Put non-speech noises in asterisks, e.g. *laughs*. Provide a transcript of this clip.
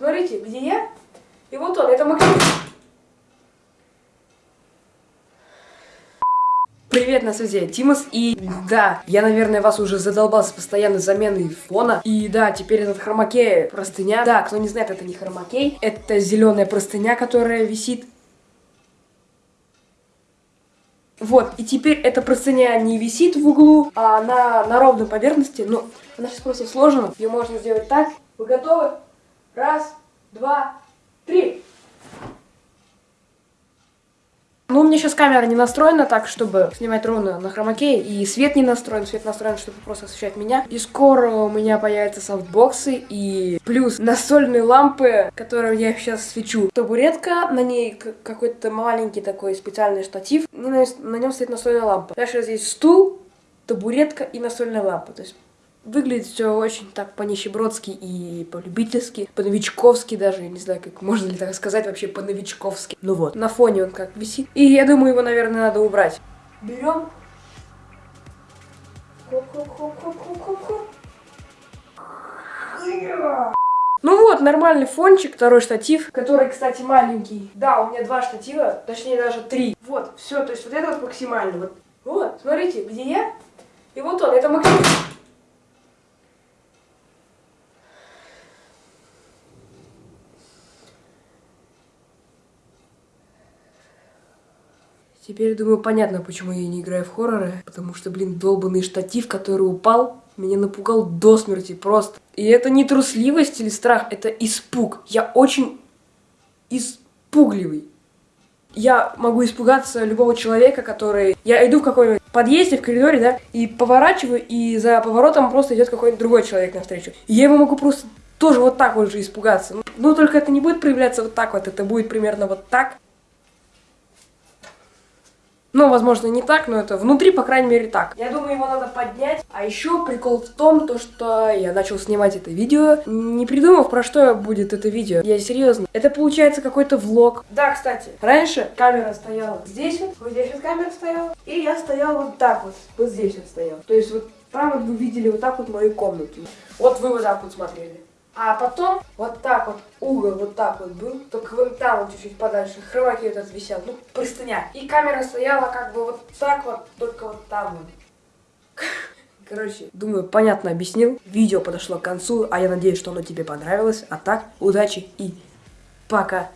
смотрите, где я? И вот он, это Максим. Привет, на связи Тимос, и да, я, наверное, вас уже задолбался постоянной заменой фона, и да, теперь этот хромакей простыня, да, кто не знает, это не хромакей, это зеленая простыня, которая висит Вот, и теперь эта простыня не висит в углу, а она на ровной поверхности. Ну, она сейчас просто сложена. Ее можно сделать так. Вы готовы? Раз, два, три. Ну, у меня сейчас камера не настроена так, чтобы снимать ровно на хромакее, и свет не настроен, свет настроен, чтобы просто освещать меня. И скоро у меня появятся софтбоксы, и плюс настольные лампы, которые я сейчас свечу. Табуретка, на ней какой-то маленький такой специальный штатив, и на, на нем стоит настольная лампа. Дальше здесь стул, табуретка и настольная лампа. То есть Выглядит все очень так по-нищебродски и по-любительски, по-новичковски даже, я не знаю, как можно ли так сказать вообще по-новичковски. Ну вот, на фоне он как висит. И я думаю, его, наверное, надо убрать. Берем. Ну вот, нормальный фончик, второй штатив, который, кстати, маленький. Да, у меня два штатива, точнее даже три. Вот, все, то есть вот это вот максимально. Вот, вот смотрите, где я? И вот он, это максимально. Теперь, думаю, понятно, почему я не играю в хорроры. Потому что, блин, долбанный штатив, который упал, меня напугал до смерти просто. И это не трусливость или страх, это испуг. Я очень испугливый. Я могу испугаться любого человека, который... Я иду в какой-нибудь подъезде, в коридоре, да, и поворачиваю, и за поворотом просто идет какой-нибудь другой человек навстречу. И я его могу просто тоже вот так вот же испугаться. Ну, только это не будет проявляться вот так вот, это будет примерно вот так. Ну, возможно, не так, но это внутри, по крайней мере, так. Я думаю, его надо поднять. А еще прикол в том, то, что я начал снимать это видео, не придумав, про что будет это видео. Я серьезно. Это получается какой-то влог. Да, кстати, раньше камера стояла здесь вот, вот здесь вот камера стояла, и я стоял вот так вот, вот здесь вот стоял. То есть вот там вот вы видели вот так вот мою комнату. Вот вы вот так вот смотрели. А потом вот так вот угол вот так вот был, только вон там вот чуть-чуть подальше, хромаки этот висел, ну, простыня. И камера стояла как бы вот так вот, только вот там вот. *laughs* Короче, думаю, понятно объяснил. Видео подошло к концу, а я надеюсь, что оно тебе понравилось. А так, удачи и пока.